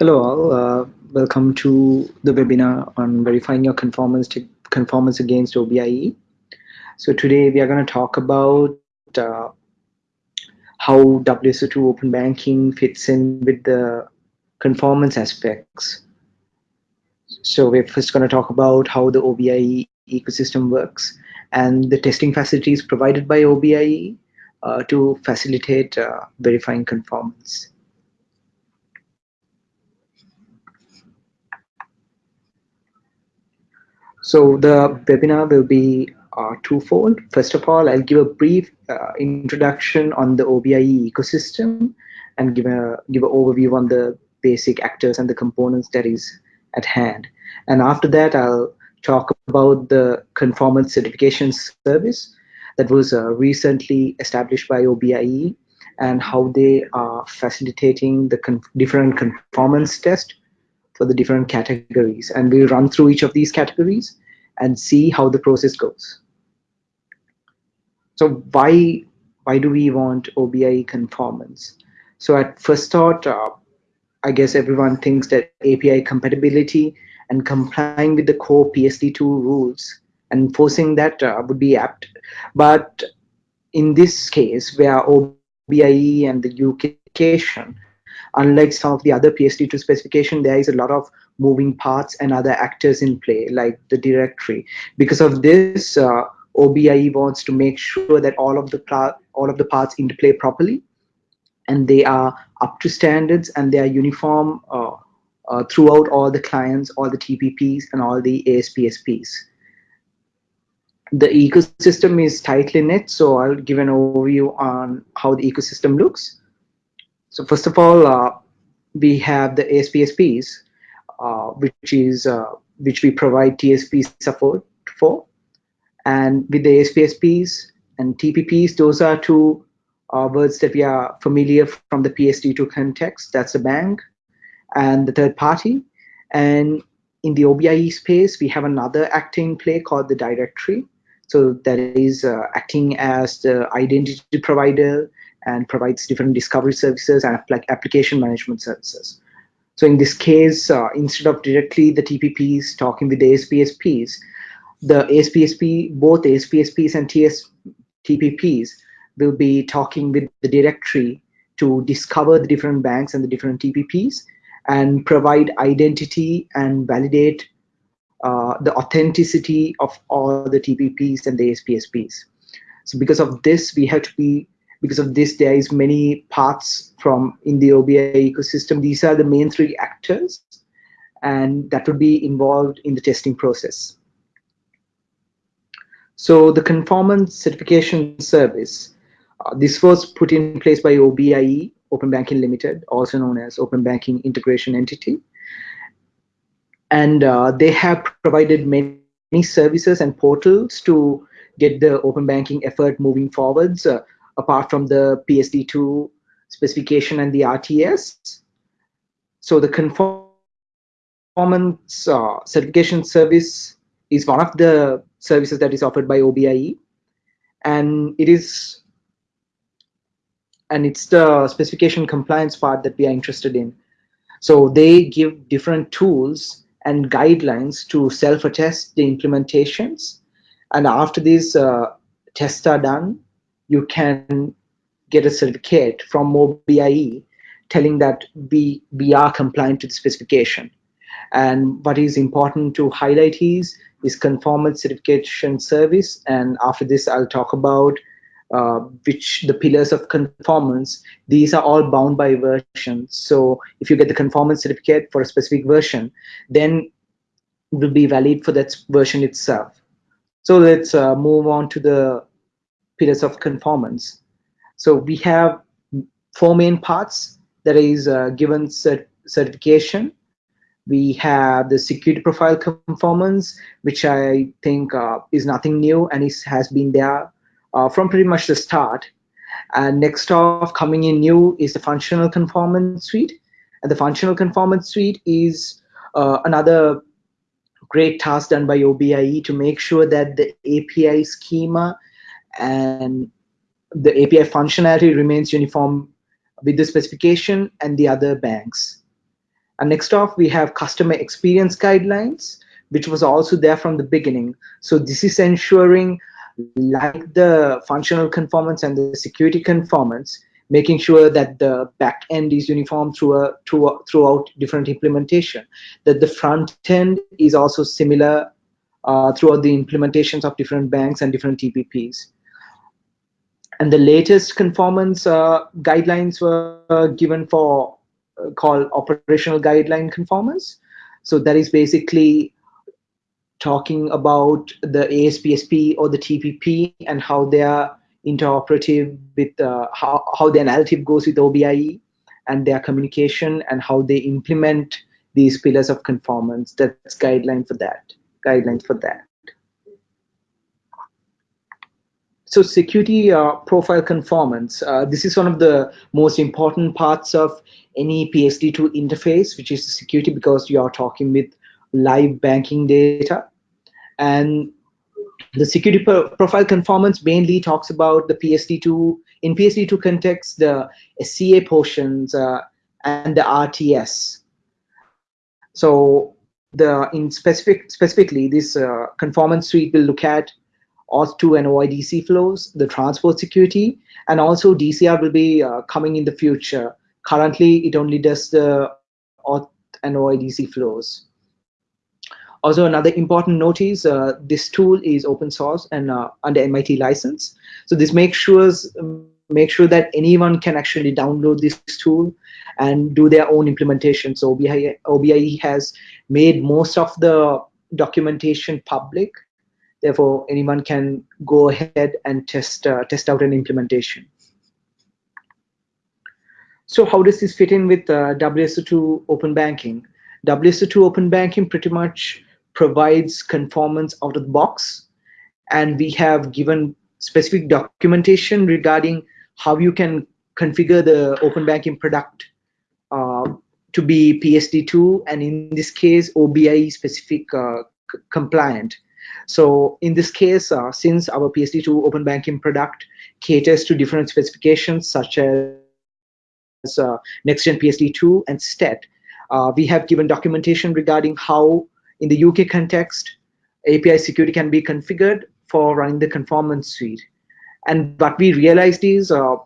Hello all, uh, welcome to the webinar on verifying your conformance to conformance against OBIE. So today we are going to talk about uh, how WSO2 open banking fits in with the conformance aspects. So we're first going to talk about how the OBIE ecosystem works and the testing facilities provided by OBIE uh, to facilitate uh, verifying conformance. So the webinar will be uh, twofold. First of all, I'll give a brief uh, introduction on the OBIE ecosystem and give a give an overview on the basic actors and the components that is at hand. And after that, I'll talk about the conformance certification service that was uh, recently established by OBIE and how they are facilitating the con different conformance test for the different categories. And we'll run through each of these categories and see how the process goes. So why, why do we want OBIE conformance? So at first thought, uh, I guess everyone thinks that API compatibility and complying with the core PSD2 rules and enforcing that uh, would be apt. But in this case, where OBIE and the unification unlike some of the other PSD2 specification, there is a lot of moving parts and other actors in play, like the directory. Because of this, uh, OBIE wants to make sure that all of the all of the parts interplay properly, and they are up to standards and they are uniform uh, uh, throughout all the clients, all the TPPs, and all the ASPSPs. The ecosystem is tightly knit, so I'll give an overview on how the ecosystem looks. So first of all, uh, we have the ASPSPs, uh, which is uh, which we provide TSP support for, and with the ASPSPs and TPPs, those are two uh, words that we are familiar from the PSD2 context. That's the bank and the third party. And in the OBIE space, we have another acting play called the directory. So that is uh, acting as the identity provider and provides different discovery services and like application management services. So in this case, uh, instead of directly the TPPs talking with the ASPSPs, the ASPSP, both ASPSPs and TS, TPPs will be talking with the directory to discover the different banks and the different TPPs and provide identity and validate uh, the authenticity of all the TPPs and the ASPSPs. So because of this, we have to be because of this there is many parts from in the OBI ecosystem. These are the main three actors and that would be involved in the testing process. So the conformance certification service, uh, this was put in place by OBIE, Open Banking Limited, also known as Open Banking Integration Entity. And uh, they have provided many, many services and portals to get the open banking effort moving forwards. Uh, apart from the PSD2 specification and the RTS. So the conformance uh, certification service is one of the services that is offered by OBIE, and it is and it's the specification compliance part that we are interested in. So they give different tools and guidelines to self-attest the implementations. And after these uh, tests are done, you can get a certificate from OBIE telling that we, we are compliant to the specification. And what is important to highlight is, is conformance certification service. And after this, I'll talk about uh, which the pillars of conformance, these are all bound by version. So if you get the conformance certificate for a specific version, then it will be valid for that version itself. So let's uh, move on to the pillars of conformance. So we have four main parts that is uh, given cert certification. We have the security profile conformance, which I think uh, is nothing new and it has been there uh, from pretty much the start. And next off, coming in new is the functional conformance suite. And the functional conformance suite is uh, another great task done by OBIE to make sure that the API schema and the API functionality remains uniform with the specification and the other banks. And next off, we have customer experience guidelines, which was also there from the beginning. So this is ensuring like the functional conformance and the security conformance, making sure that the back end is uniform through a, through throughout different implementation, that the front end is also similar uh, throughout the implementations of different banks and different TPPs. And the latest conformance uh, guidelines were given for uh, called operational guideline conformance. So that is basically talking about the ASPSP or the TPP and how they are interoperative with uh, how, how the analytic goes with OBIE and their communication and how they implement these pillars of conformance. That's guideline for that, guidelines for that. So security uh, profile conformance, uh, this is one of the most important parts of any PSD2 interface, which is security because you are talking with live banking data. And the security pro profile conformance mainly talks about the PSD2, in PSD2 context, the SCA portions uh, and the RTS. So the in specific specifically this uh, conformance suite will look at OAuth2 and OIDC flows, the transport security, and also DCR will be uh, coming in the future. Currently, it only does the auth and OIDC flows. Also, another important note is uh, this tool is open source and uh, under MIT license. So this makes sure make sure that anyone can actually download this tool and do their own implementation. So OBIE, OBIE has made most of the documentation public Therefore, anyone can go ahead and test, uh, test out an implementation. So how does this fit in with uh, WSO2 Open Banking? WSO2 Open Banking pretty much provides conformance out of the box. And we have given specific documentation regarding how you can configure the open banking product uh, to be PSD2 and in this case OBIE specific uh, compliant. So in this case, uh, since our PSD2 open banking product caters to different specifications such as uh, NextGen PSD2 and STET, uh, we have given documentation regarding how in the UK context, API security can be configured for running the conformance suite. And what we realized is uh,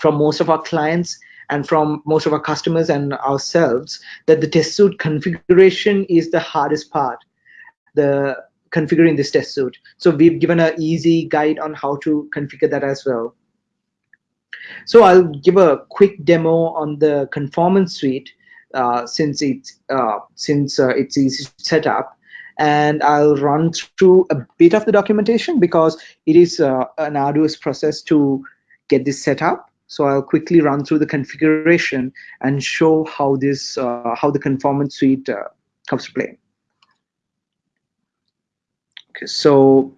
from most of our clients and from most of our customers and ourselves that the test suite configuration is the hardest part. The configuring this test suite. So we've given an easy guide on how to configure that as well. So I'll give a quick demo on the conformance suite uh, since it's uh, since uh, it's easy to set up, and I'll run through a bit of the documentation because it is uh, an arduous process to get this set up. So I'll quickly run through the configuration and show how this uh, how the conformance suite uh, comes to play. So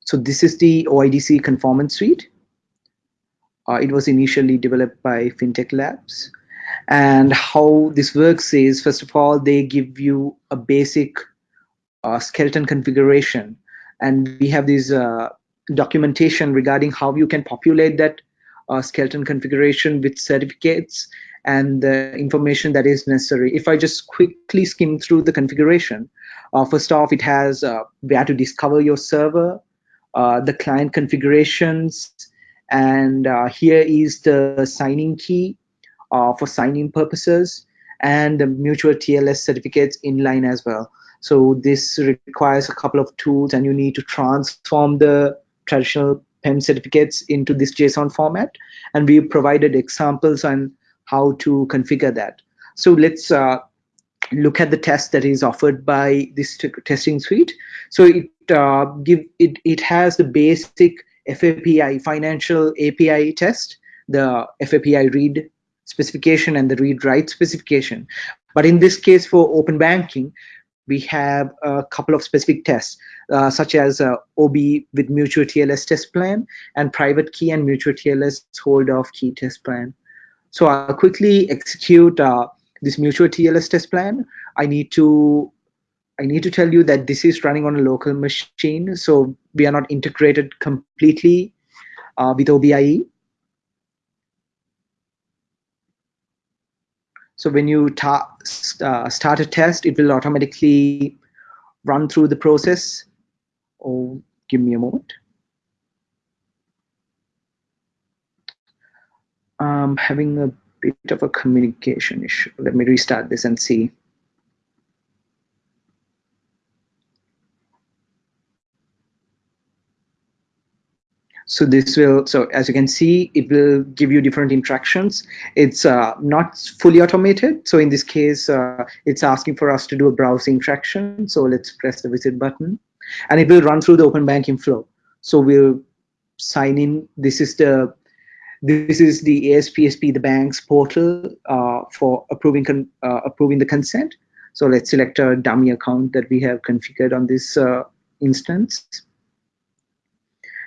so this is the OIDC conformance suite. Uh, it was initially developed by FinTech Labs. And how this works is, first of all, they give you a basic uh, skeleton configuration. And we have this uh, documentation regarding how you can populate that uh, skeleton configuration with certificates and the information that is necessary. If I just quickly skim through the configuration, uh, first off, it has uh, where to discover your server, uh, the client configurations, and uh, here is the signing key uh, for signing purposes, and the mutual TLS certificates inline as well. So this requires a couple of tools, and you need to transform the traditional PEM certificates into this JSON format. And we provided examples on how to configure that. So let's uh, look at the test that is offered by this testing suite. So it uh, give it it has the basic FAPI financial API test, the FAPI read specification and the read write specification. But in this case for open banking, we have a couple of specific tests, uh, such as uh, OB with mutual TLS test plan and private key and mutual TLS holder of key test plan. So I'll quickly execute uh, this mutual TLS test plan. I need to I need to tell you that this is running on a local machine, so we are not integrated completely uh, with OBIE. So when you uh, start a test, it will automatically run through the process. Oh, give me a moment. I'm having a bit of a communication issue. Let me restart this and see. So this will, so as you can see, it will give you different interactions. It's uh, not fully automated. So in this case, uh, it's asking for us to do a browsing interaction. So let's press the visit button and it will run through the open banking flow. So we'll sign in. This is the this is the ASPSP, the bank's portal uh, for approving uh, approving the consent. So let's select a dummy account that we have configured on this uh, instance.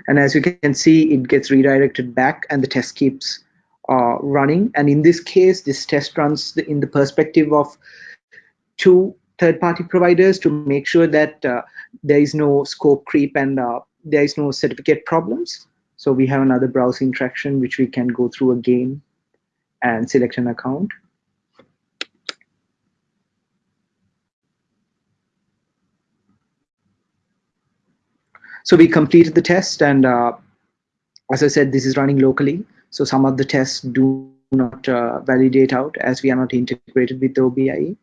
And as you can see, it gets redirected back and the test keeps uh, running. And in this case, this test runs in the perspective of two third-party providers to make sure that uh, there is no scope creep and uh, there is no certificate problems. So we have another browsing interaction which we can go through again and select an account. So we completed the test and uh, as I said, this is running locally. So some of the tests do not uh, validate out as we are not integrated with the OBIE.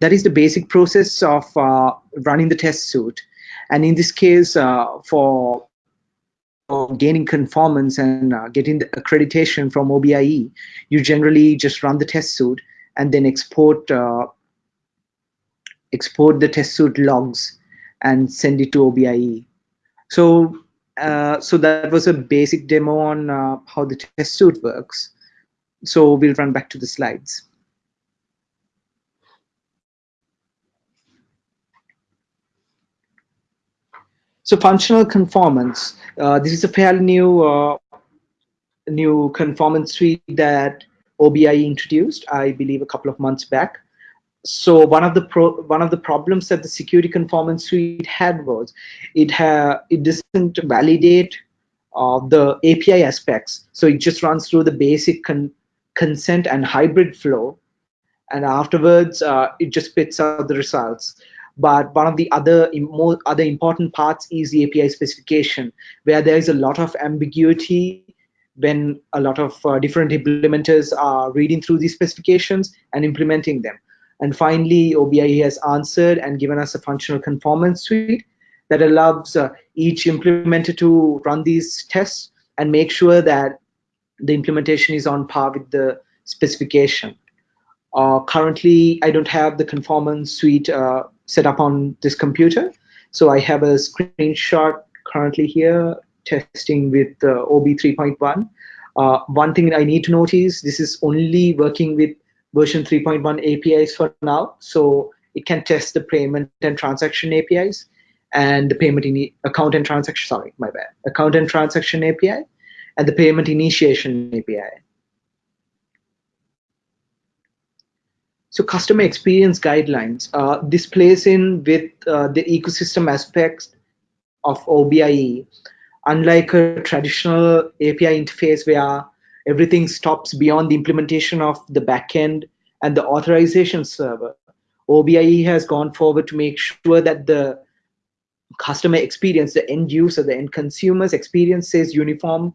That is the basic process of uh, running the test suite. And in this case, uh, for, for, gaining conformance and uh, getting the accreditation from OBIE, you generally just run the test suite and then export uh, export the test suite logs and send it to OBIE. So, uh, so that was a basic demo on uh, how the test suite works. So we'll run back to the slides. So functional conformance. Uh, this is a fairly new uh, new conformance suite that OBIE introduced, I believe, a couple of months back so one of the pro one of the problems that the security conformance suite had was it had it doesn't validate uh, the API aspects. So it just runs through the basic con consent and hybrid flow, and afterwards uh, it just spits out the results. But one of the other more other important parts is the API specification, where there is a lot of ambiguity when a lot of uh, different implementers are reading through these specifications and implementing them. And finally, OBIE has answered and given us a functional conformance suite that allows uh, each implementer to run these tests and make sure that the implementation is on par with the specification. Uh, currently, I don't have the conformance suite uh, set up on this computer. So I have a screenshot currently here testing with uh, OB 3.1. Uh, one thing I need to notice, this is only working with version 3.1 APIs for now. So it can test the payment and transaction APIs and the payment in account and transaction, sorry, my bad, account and transaction API and the payment initiation API. So customer experience guidelines, uh, this plays in with uh, the ecosystem aspects of OBIE. Unlike a traditional API interface where everything stops beyond the implementation of the backend and the authorization server. OBIE has gone forward to make sure that the customer experience, the end user, the end consumer's experience is uniform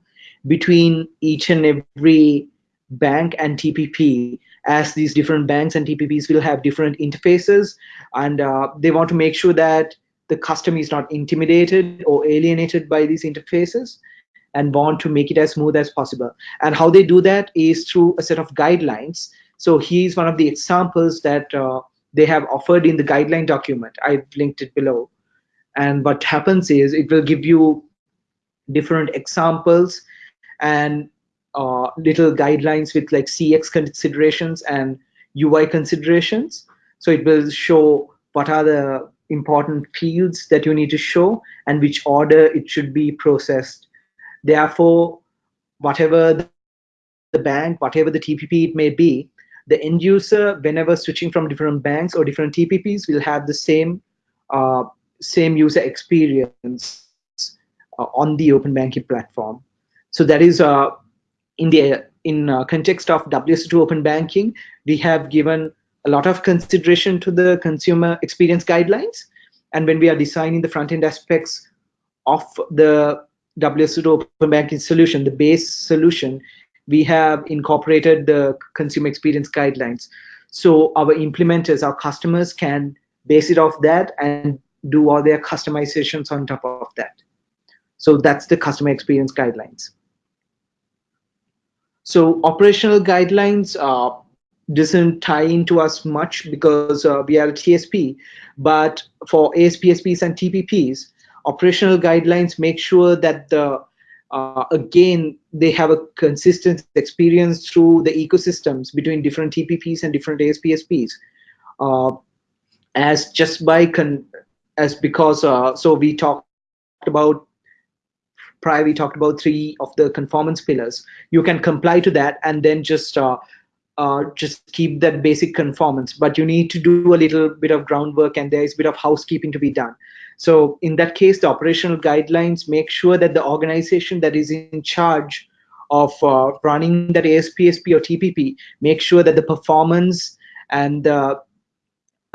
between each and every bank and TPP as these different banks and TPPs will have different interfaces and uh, they want to make sure that the customer is not intimidated or alienated by these interfaces and want to make it as smooth as possible. And how they do that is through a set of guidelines. So he's one of the examples that uh, they have offered in the guideline document. I've linked it below. And what happens is it will give you different examples and uh, little guidelines with like CX considerations and UI considerations. So it will show what are the important fields that you need to show and which order it should be processed Therefore, whatever the bank, whatever the TPP it may be, the end user, whenever switching from different banks or different TPPs, will have the same uh, same user experience uh, on the open banking platform. So that is uh, in the in uh, context of WSO2 open banking, we have given a lot of consideration to the consumer experience guidelines. And when we are designing the front-end aspects of the WSO2 open banking solution, the base solution, we have incorporated the consumer experience guidelines. So our implementers, our customers can base it off that and do all their customizations on top of that. So that's the customer experience guidelines. So operational guidelines uh, doesn't tie into us much because uh, we are a TSP, but for ASPSPs and TPPs, operational guidelines make sure that the uh, again they have a consistent experience through the ecosystems between different TPPs and different ASPSPs. Uh, as just by con as because uh, so we talked about prior we talked about three of the conformance pillars. You can comply to that and then just uh, uh, just keep that basic conformance. But you need to do a little bit of groundwork and there is a bit of housekeeping to be done. So in that case the operational guidelines make sure that the organization that is in charge of uh, running that ASPSP or TPP make sure that the performance and the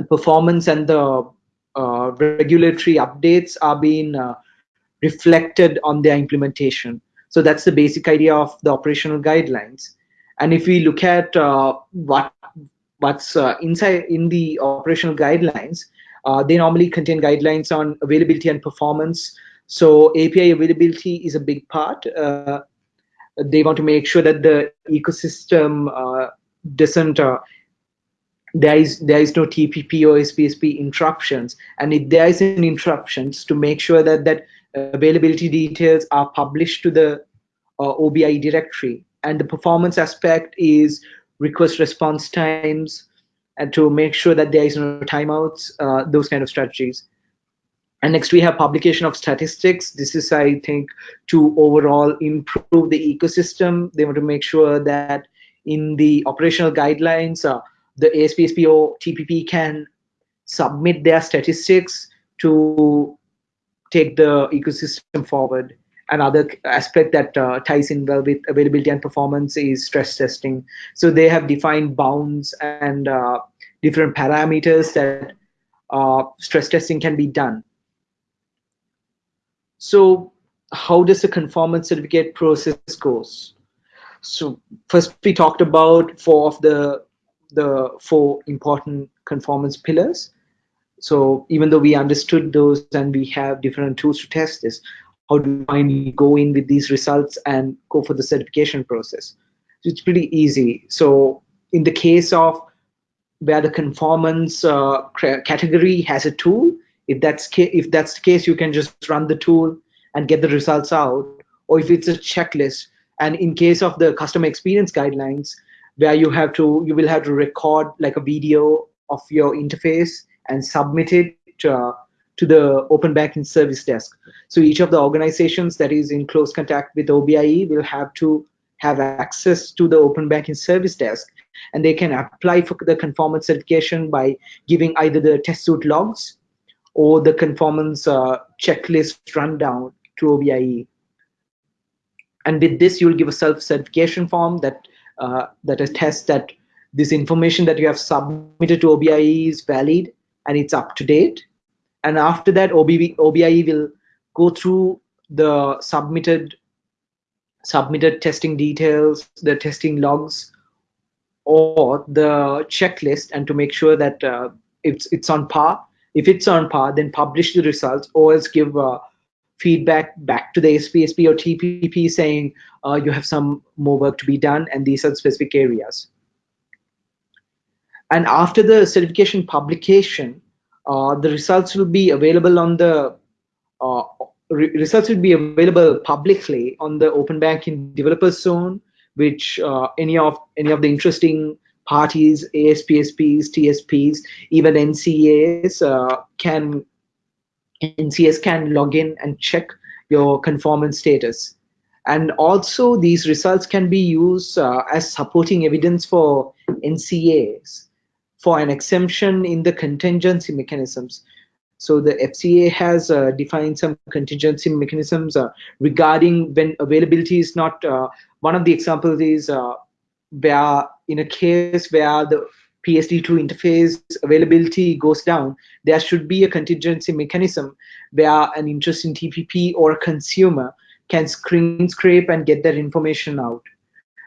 performance and the uh, regulatory updates are being uh, reflected on their implementation. So that's the basic idea of the operational guidelines. And if we look at uh, what what's uh, inside in the operational guidelines, uh, they normally contain guidelines on availability and performance. So API availability is a big part. Uh, they want to make sure that the ecosystem uh, doesn't there is there is no TPP or SPSP interruptions, and if there is an interruptions, to make sure that that availability details are published to the uh, OBI directory, and the performance aspect is request response times, and to make sure that there is no timeouts, uh, those kind of strategies. And next we have publication of statistics. This is, I think, to overall improve the ecosystem. They want to make sure that in the operational guidelines, uh, the ASPSP or TPP can submit their statistics to take the ecosystem forward. Another aspect that uh, ties in well with availability and performance is stress testing. So they have defined bounds and uh, different parameters that uh, stress testing can be done. So how does the conformance certificate process goes? So first we talked about four of the the four important conformance pillars. So even though we understood those and we have different tools to test this, how do we go in with these results and go for the certification process? So it's pretty easy. So in the case of where the conformance uh, category has a tool, if that's if that's the case, you can just run the tool and get the results out. Or if it's a checklist, and in case of the customer experience guidelines, where you have to you will have to record like a video of your interface and submit it to, to the open banking service desk so each of the organizations that is in close contact with OBIE will have to have access to the open banking service desk and they can apply for the conformance certification by giving either the test suite logs or the conformance uh, checklist rundown to OBIE. And with this, you'll give a self-certification form that uh, that attests that this information that you have submitted to OBIE is valid and it's up to date. And after that, OBI, OBIE will go through the submitted submitted testing details, the testing logs, or the checklist, and to make sure that uh, it's it's on par. If it's on par, then publish the results, or else give uh, feedback back to the SPSP or TPP saying uh, you have some more work to be done and these are specific areas. And after the certification publication, uh, the results will be available on the uh, re results will be available publicly on the open banking developers zone, which uh, any of any of the interesting parties, ASPSPs, TSPs, even NCAs uh, can NCS can log in and check your conformance status. And also these results can be used uh, as supporting evidence for NCAs for an exemption in the contingency mechanisms. so the FCA has uh, defined some contingency mechanisms uh, regarding when availability is not. Uh, one of the examples is uh, where in a case where the PSD2 interface availability goes down, there should be a contingency mechanism where an interesting TPP or a consumer can screen scrape and get that information out.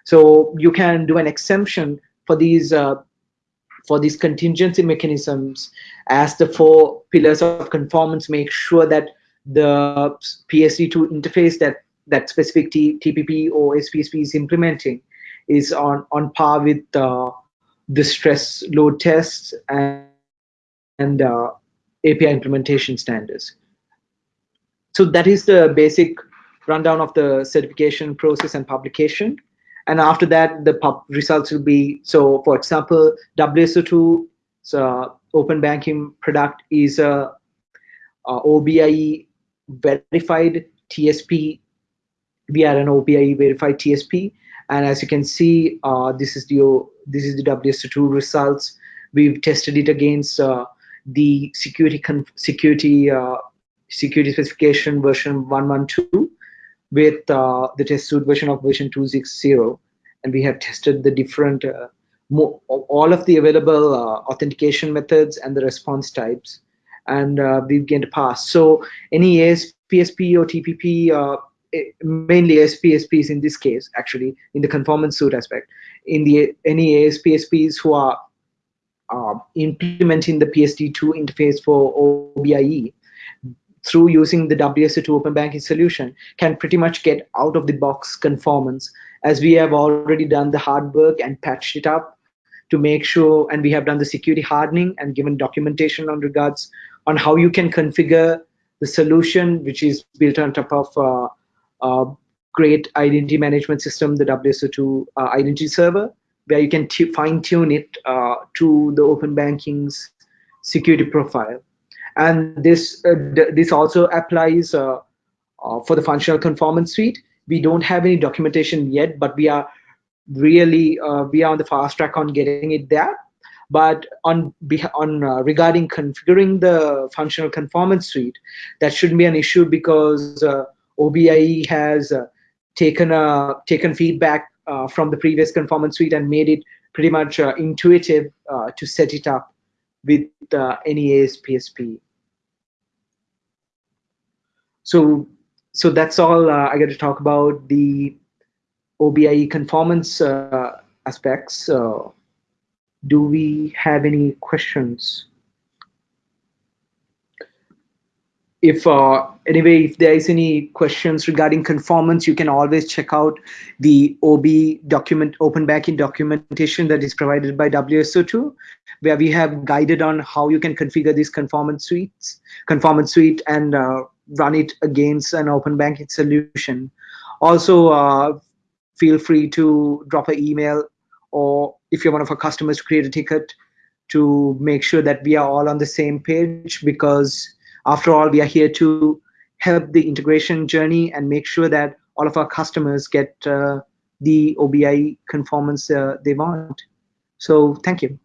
So you can do an exemption for these uh, for these contingency mechanisms as the four pillars of conformance make sure that the PSD2 interface that that specific T TPP or SPSP is implementing is on, on par with uh, the stress load tests and, and uh, API implementation standards. So that is the basic rundown of the certification process and publication and after that the pub results will be so for example WSO2 so open banking product is a, a OBIE verified TSP we are an OBIE verified TSP and as you can see uh, this is the this is the WSO2 results. We've tested it against uh, the security security uh, security specification version 112 with uh, the test suite version of version 260 and we have tested the different uh, all of the available uh, authentication methods and the response types and uh, we've gained a pass. So any ASPSP or TPP uh, mainly ASPSPs in this case actually in the conformance suite aspect in the any ASPSPs who are uh, implementing the PSD2 interface for OBIE through using the WSO2 open banking solution can pretty much get out of the box conformance. As we have already done the hard work and patched it up to make sure and we have done the security hardening and given documentation on regards on how you can configure the solution which is built on top of uh, great identity management system the WSO2 uh, identity server where you can fine tune it uh, to the open banking's security profile and this uh, this also applies uh, uh, for the functional conformance suite. We don't have any documentation yet but we are really we are on the fast track on getting it there. But on on uh, regarding configuring the functional conformance suite that shouldn't be an issue because uh, OBIE has uh, taken a taken feedback from the previous conformance suite and made it pretty much intuitive to set it up with uh, any ASPSP. So, so that's all uh, I got to talk about the OBIE conformance uh, aspects. do we have any questions? if uh, anyway if there is any questions regarding conformance you can always check out the ob document open banking documentation that is provided by wso2 where we have guided on how you can configure these conformance suites conformance suite and uh, run it against an open banking solution also uh, feel free to drop an email or if you're one of our customers to create a ticket to make sure that we are all on the same page because after all, we are here to help the integration journey and make sure that all of our customers get uh, the OBI conformance uh, they want. So thank you.